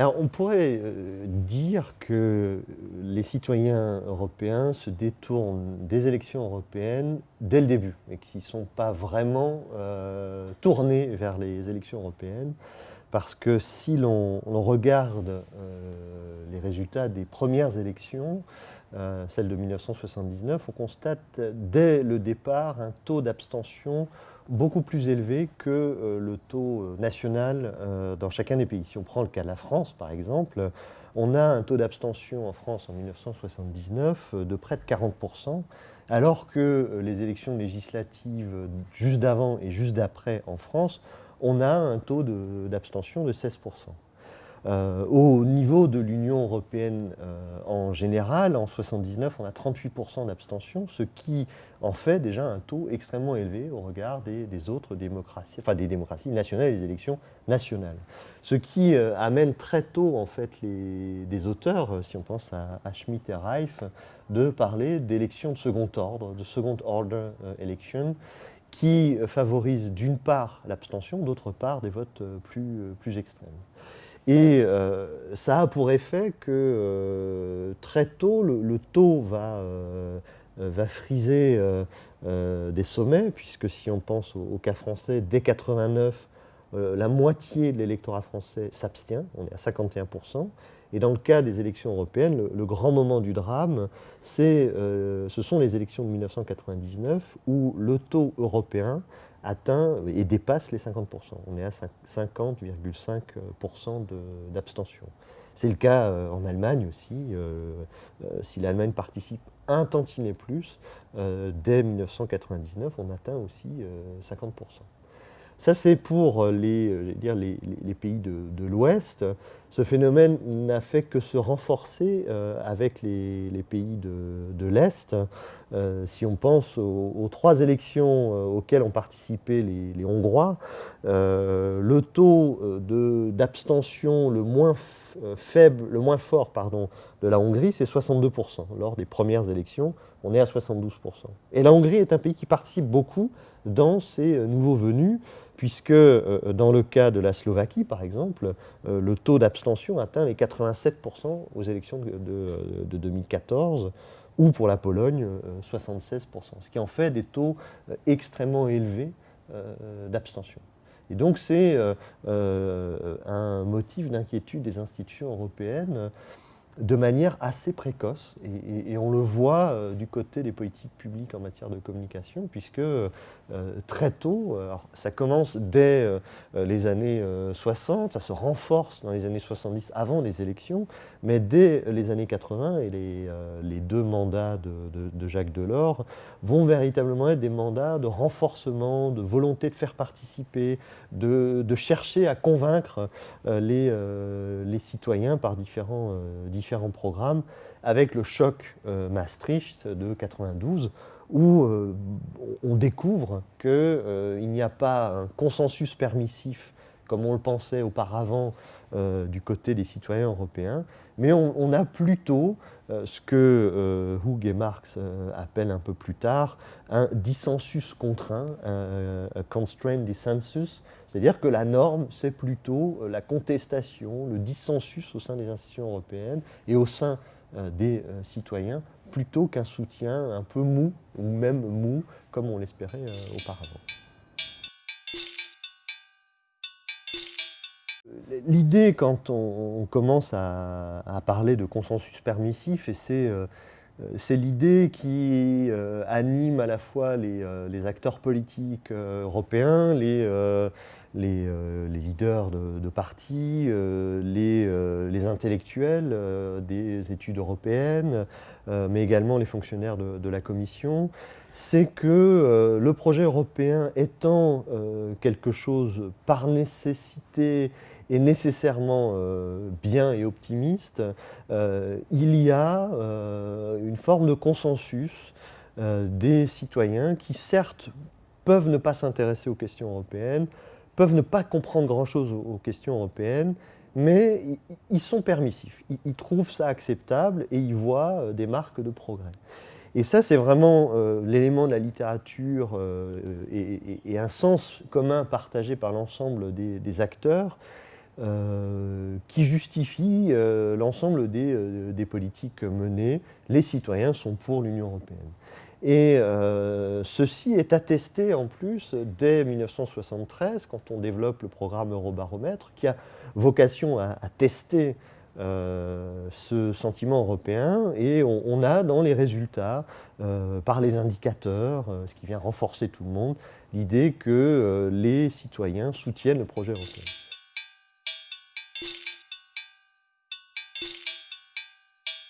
Alors, on pourrait euh, dire que les citoyens européens se détournent des élections européennes dès le début et qu'ils ne sont pas vraiment euh, tournés vers les élections européennes parce que si l'on regarde euh, les résultats des premières élections, celles de 1979, on constate dès le départ un taux d'abstention beaucoup plus élevé que euh, le taux euh, national euh, dans chacun des pays. Si on prend le cas de la France, par exemple, on a un taux d'abstention en France en 1979 de près de 40%, alors que les élections législatives juste d'avant et juste d'après en France, on a un taux d'abstention de 16%. Euh, au niveau de l'Union européenne euh, en général, en 79, on a 38% d'abstention, ce qui en fait déjà un taux extrêmement élevé au regard des, autres démocraties, enfin des démocraties nationales des élections nationales. Ce qui euh, amène très tôt en fait les, des auteurs, si on pense à, Schmitt et Reif, de parler d'élections de second ordre, de second order election, qui favorisent d'une part l'abstention, d'autre part des votes plus, plus extrêmes. Et euh, ça a pour effet que euh, très tôt, le, taux va, euh, va friser des sommets, puisque si on pense au, cas français, dès 89, la moitié de l'électorat français s'abstient, on est à 51%. Et dans le cas des élections européennes, le, grand moment du drame, ce sont les élections de 1999, où le taux européen atteint et dépasse les 50%. On est à 50,5% d'abstention. C'est le cas euh, en Allemagne aussi. Euh, euh, si l'Allemagne participe un tantinet plus, dès 1999, on atteint aussi 50%. Ça, c'est pour les, dire, les, pays de, l'Ouest. Ce phénomène n'a fait que se renforcer avec les, pays de, l'Est. Euh, si on pense aux, trois élections euh, auxquelles ont participé les, Hongrois, euh, le taux d'abstention le moins le moins fort pardon, de la Hongrie, c'est 62%. Lors des premières élections, on est à 72%. Et la Hongrie est un pays qui participe beaucoup dans ces nouveaux venus, puisque dans le cas de la Slovaquie, par exemple, le taux d'abstention atteint les 87% aux élections de, de 2014 ou pour la Pologne, 76%, euh, ce qui en fait des taux euh, extrêmement élevés euh, d'abstention. Et donc c'est un motif d'inquiétude des institutions européennes de manière assez précoce. Et, on le voit euh, du côté des politiques publiques en matière de communication, puisque euh, très tôt, ça commence dès euh, les années 60, ça se renforce dans les années 70 avant les élections, mais dès les années 80 et les, les deux mandats de, Jacques Delors vont véritablement être des mandats de renforcement, de volonté de faire participer, de, chercher à convaincre les, les citoyens par différents différents programmes, avec le choc euh, Maastricht de 92, où euh, on découvre qu'il euh, n'y a pas un consensus permissif, comme on le pensait auparavant du côté des citoyens européens, mais on, a plutôt ce que Hug et Marx appellent un peu plus tard un dissensus contraint, un constrained dissensus, c'est-à-dire que la norme, c'est plutôt euh, la contestation, le dissensus au sein des institutions européennes et au sein euh, des euh, citoyens, plutôt qu'un soutien un peu mou, ou même mou, comme on l'espérait auparavant. L'idée, quand on, commence à, parler de consensus permissif, et c'est c'est l'idée qui euh, anime à la fois les, euh, acteurs politiques euh, européens, les, leaders de, partis, les, intellectuels des études européennes, mais également les fonctionnaires de la Commission. C'est que le projet européen étant quelque chose par nécessité est nécessairement euh, bien et optimiste, euh, il y a euh, une forme de consensus des citoyens qui certes peuvent ne pas s'intéresser aux questions européennes, peuvent ne pas comprendre grand-chose aux, questions européennes, mais ils sont permissifs, ils, trouvent ça acceptable et ils voient des marques de progrès. Et ça, c'est vraiment l'élément de la littérature et, un sens commun partagé par l'ensemble des, acteurs euh, qui justifie l'ensemble des, des, politiques menées. Les citoyens sont pour l'Union européenne. Et ceci est attesté en plus dès 1973, quand on développe le programme Eurobaromètre, qui a vocation à, à tester euh, ce sentiment européen et on, a dans les résultats, euh, par les indicateurs, euh, ce qui vient renforcer tout le monde, l'idée que les citoyens soutiennent le projet européen.